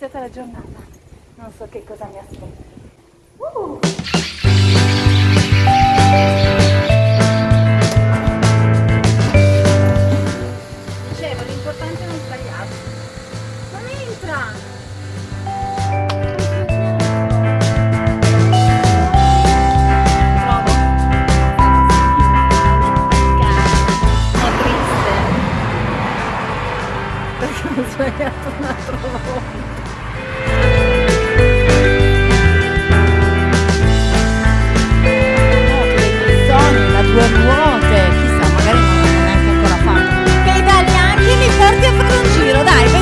iniziata la giornata. Non so che cosa mi aspetta. Uh! Dicevo, l'importante è non sbagliarsi. Non entra! Sbagliato un'altra volta. Porti a fare un giro, dai,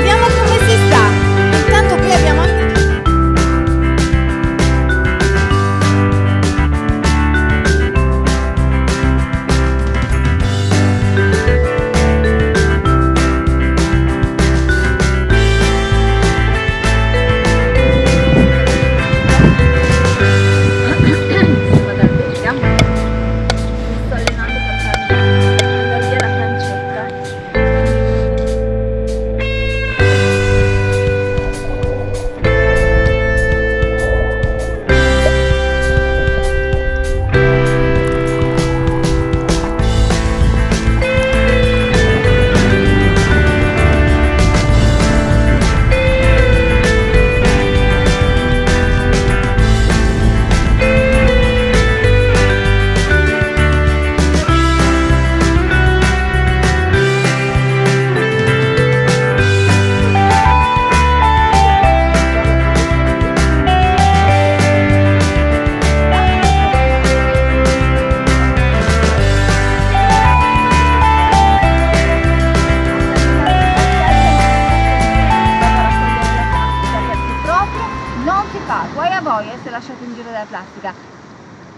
plastica.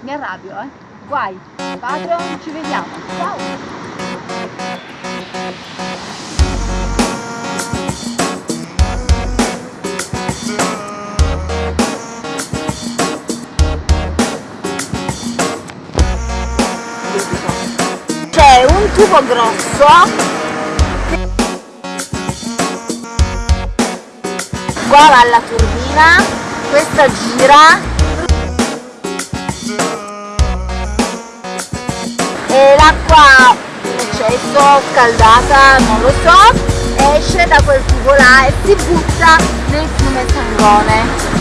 Mi arrabbio, eh. Guai. Patreon, ci vediamo. Ciao. C'è un tubo grosso qua va la turbina questa gira eccesso scaldata non lo so esce da quel tubo là e si butta nel fiume Sangone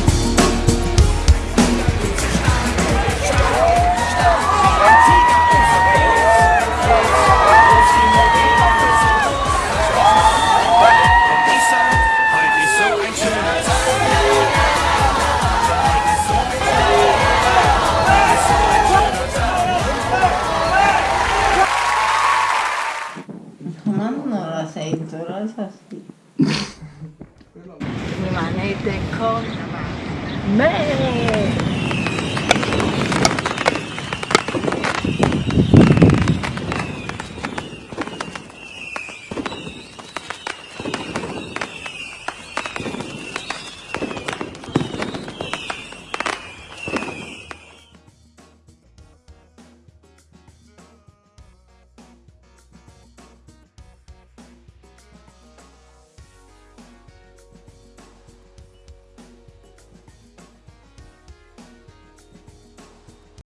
they call me.